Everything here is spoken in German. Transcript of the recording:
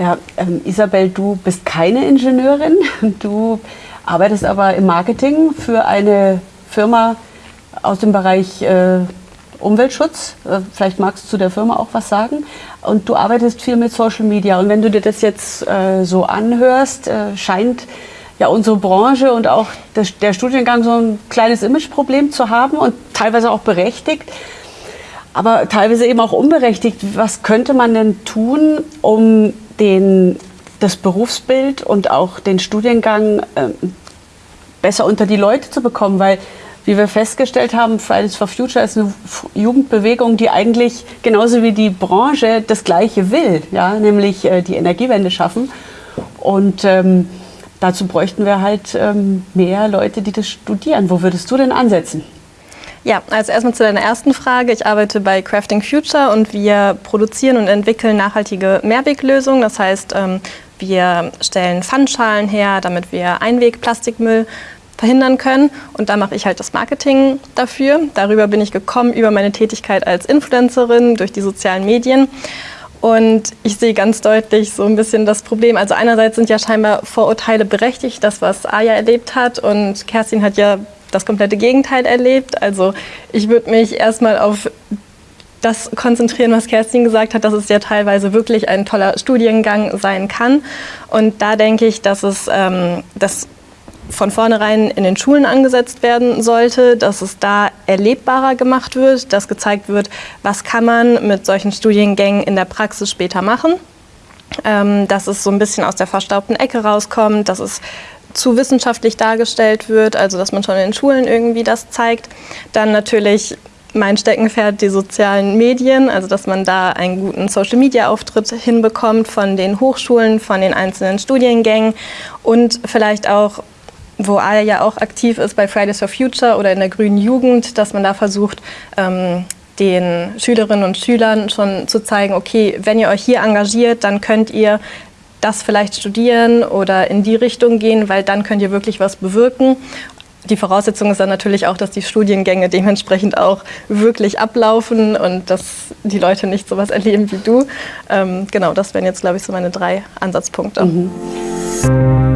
Ja, ähm, Isabel, du bist keine Ingenieurin, du arbeitest aber im Marketing für eine Firma aus dem Bereich äh, Umweltschutz. Äh, vielleicht magst du zu der Firma auch was sagen. Und du arbeitest viel mit Social Media. Und wenn du dir das jetzt äh, so anhörst, äh, scheint ja unsere Branche und auch das, der Studiengang so ein kleines Imageproblem zu haben und teilweise auch berechtigt aber teilweise eben auch unberechtigt. Was könnte man denn tun, um den, das Berufsbild und auch den Studiengang äh, besser unter die Leute zu bekommen? Weil, wie wir festgestellt haben, Fridays for Future ist eine Jugendbewegung, die eigentlich genauso wie die Branche das Gleiche will, ja? nämlich äh, die Energiewende schaffen. Und ähm, dazu bräuchten wir halt ähm, mehr Leute, die das studieren. Wo würdest du denn ansetzen? Ja, also erstmal zu deiner ersten Frage. Ich arbeite bei Crafting Future und wir produzieren und entwickeln nachhaltige Mehrweglösungen. Das heißt, ähm, wir stellen Pfandschalen her, damit wir Einwegplastikmüll verhindern können. Und da mache ich halt das Marketing dafür. Darüber bin ich gekommen, über meine Tätigkeit als Influencerin durch die sozialen Medien. Und ich sehe ganz deutlich so ein bisschen das Problem. Also einerseits sind ja scheinbar Vorurteile berechtigt, das, was Aya erlebt hat. Und Kerstin hat ja das komplette Gegenteil erlebt. Also ich würde mich erstmal auf das konzentrieren, was Kerstin gesagt hat, dass es ja teilweise wirklich ein toller Studiengang sein kann. Und da denke ich, dass es ähm, das von vornherein in den Schulen angesetzt werden sollte, dass es da erlebbarer gemacht wird, dass gezeigt wird, was kann man mit solchen Studiengängen in der Praxis später machen. Ähm, dass es so ein bisschen aus der verstaubten Ecke rauskommt, dass es zu wissenschaftlich dargestellt wird, also dass man schon in den Schulen irgendwie das zeigt. Dann natürlich mein Steckenpferd die sozialen Medien, also dass man da einen guten Social-Media-Auftritt hinbekommt von den Hochschulen, von den einzelnen Studiengängen und vielleicht auch, wo ALA ja auch aktiv ist bei Fridays for Future oder in der Grünen Jugend, dass man da versucht, ähm, den Schülerinnen und Schülern schon zu zeigen, okay, wenn ihr euch hier engagiert, dann könnt ihr das vielleicht studieren oder in die Richtung gehen, weil dann könnt ihr wirklich was bewirken. Die Voraussetzung ist dann natürlich auch, dass die Studiengänge dementsprechend auch wirklich ablaufen und dass die Leute nicht so was erleben wie du. Ähm, genau, das wären jetzt, glaube ich, so meine drei Ansatzpunkte. Mhm.